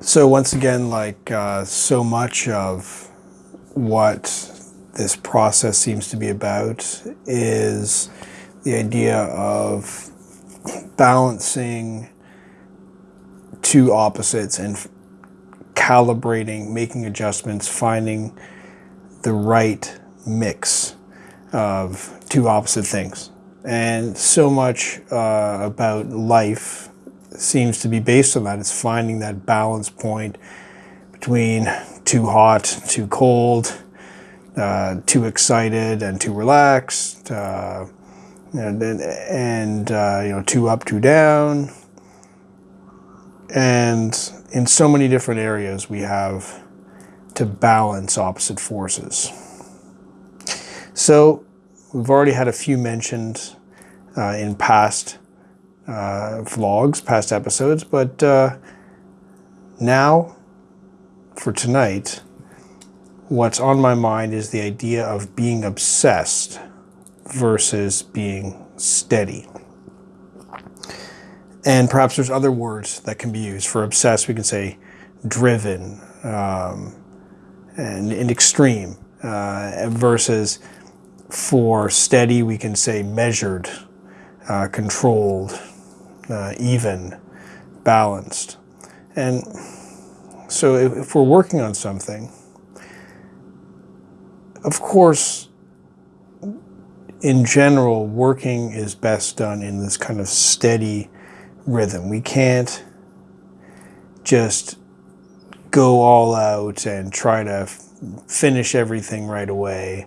So once again, like uh, so much of what this process seems to be about is the idea of balancing two opposites and calibrating, making adjustments, finding the right mix of two opposite things. And so much uh, about life seems to be based on that. It's finding that balance point between too hot, too cold, uh, too excited and too relaxed, uh, and, and uh, you know, too up, too down. And in so many different areas, we have to balance opposite forces. So we've already had a few mentioned uh, in past uh, vlogs, past episodes, but uh, now for tonight, what's on my mind is the idea of being obsessed versus being steady. And perhaps there's other words that can be used. For obsessed, we can say driven um, and, and, extreme. Uh, versus for steady, we can say measured, uh, controlled, uh, even, balanced. And so if, if we're working on something, of course, in general, working is best done in this kind of steady rhythm. We can't just go all out and try to finish everything right away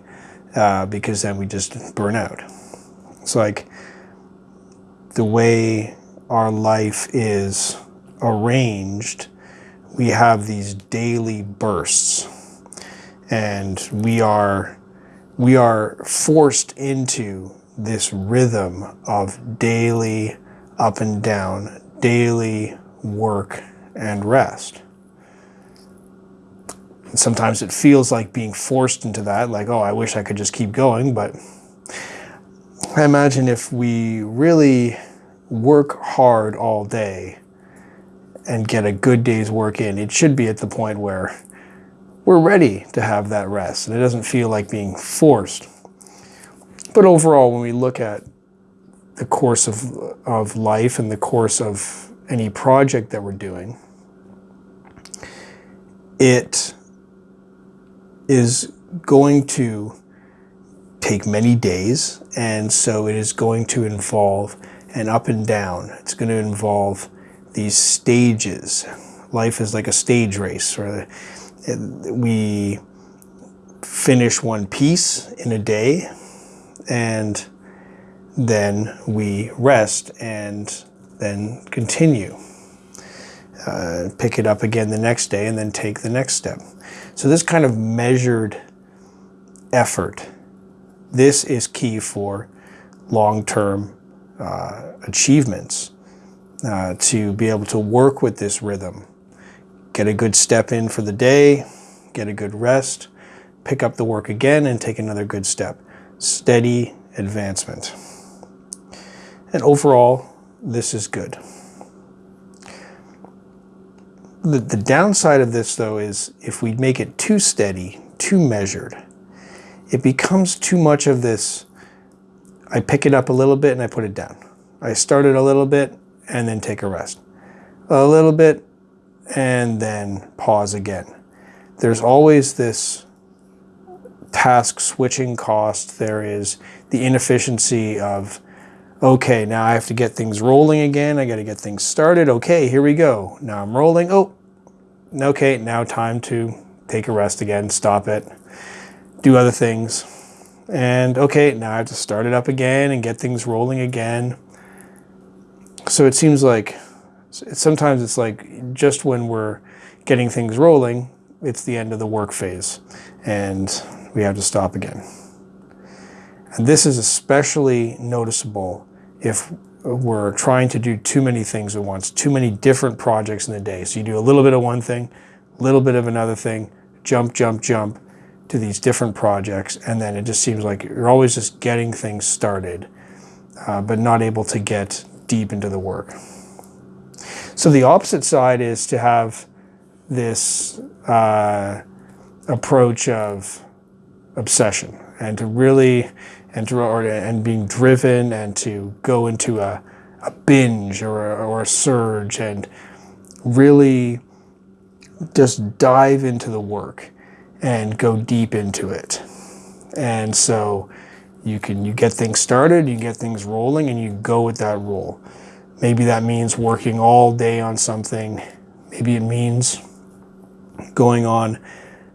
uh, because then we just burn out. It's like the way our life is arranged, we have these daily bursts and we are we are forced into this rhythm of daily up and down, daily work and rest. And sometimes it feels like being forced into that, like, oh, I wish I could just keep going, but I imagine if we really work hard all day and get a good day's work in, it should be at the point where we're ready to have that rest and it doesn't feel like being forced. But overall, when we look at the course of, of life and the course of any project that we're doing, it is going to take many days and so it is going to involve and up and down. It's going to involve these stages. Life is like a stage race where we finish one piece in a day and then we rest and then continue. Uh, pick it up again the next day and then take the next step. So this kind of measured effort, this is key for long-term uh, achievements uh, to be able to work with this rhythm. Get a good step in for the day, get a good rest, pick up the work again and take another good step. Steady advancement. And overall, this is good. The, the downside of this though is if we make it too steady, too measured, it becomes too much of this I pick it up a little bit and I put it down. I start it a little bit and then take a rest. A little bit and then pause again. There's always this task switching cost. There is the inefficiency of, okay, now I have to get things rolling again. I got to get things started. Okay, here we go. Now I'm rolling. Oh, okay, now time to take a rest again, stop it, do other things. And okay, now I have to start it up again and get things rolling again. So it seems like sometimes it's like just when we're getting things rolling, it's the end of the work phase and we have to stop again. And this is especially noticeable if we're trying to do too many things at once, too many different projects in the day. So you do a little bit of one thing, a little bit of another thing, jump, jump, jump, to these different projects and then it just seems like you're always just getting things started uh, but not able to get deep into the work. So the opposite side is to have this uh, approach of obsession and to really and to or, and being driven and to go into a, a binge or a, or a surge and really just dive into the work and go deep into it. And so you can you get things started, you get things rolling, and you go with that roll. Maybe that means working all day on something. Maybe it means going on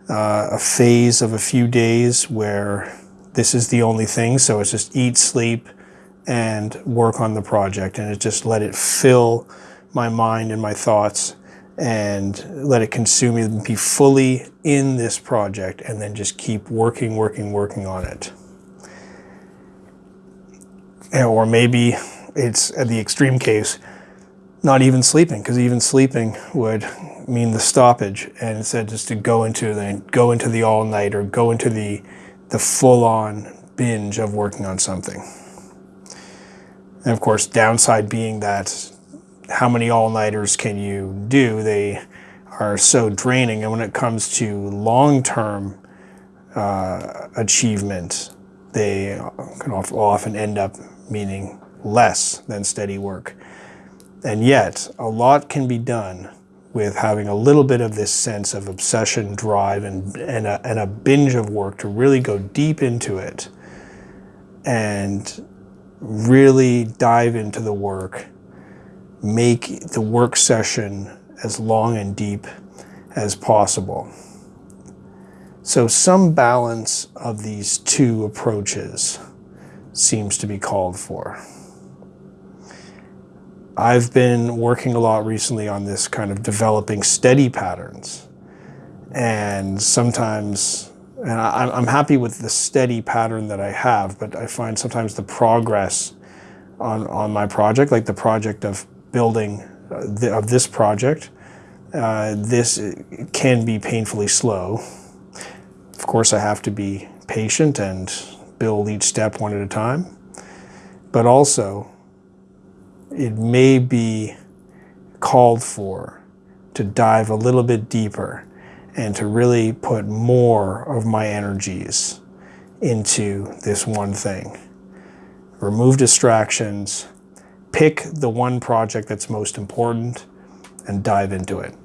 uh, a phase of a few days where this is the only thing. So it's just eat, sleep, and work on the project. And it just let it fill my mind and my thoughts and let it consume me and be fully in this project and then just keep working, working, working on it. Or maybe it's the extreme case, not even sleeping, because even sleeping would mean the stoppage, and instead just to go into the go into the all night or go into the the full on binge of working on something. And of course, downside being that how many all nighters can you do? They are so draining, and when it comes to long term uh, achievement, they can often end up meaning less than steady work. And yet, a lot can be done with having a little bit of this sense of obsession, drive, and, and, a, and a binge of work to really go deep into it and really dive into the work, make the work session as long and deep as possible. So some balance of these two approaches seems to be called for. I've been working a lot recently on this kind of developing steady patterns. And sometimes, and I, I'm happy with the steady pattern that I have, but I find sometimes the progress on, on my project, like the project of building uh, of this project, uh, this can be painfully slow. Of course, I have to be patient and build each step one at a time, but also it may be called for to dive a little bit deeper and to really put more of my energies into this one thing. Remove distractions, pick the one project that's most important and dive into it.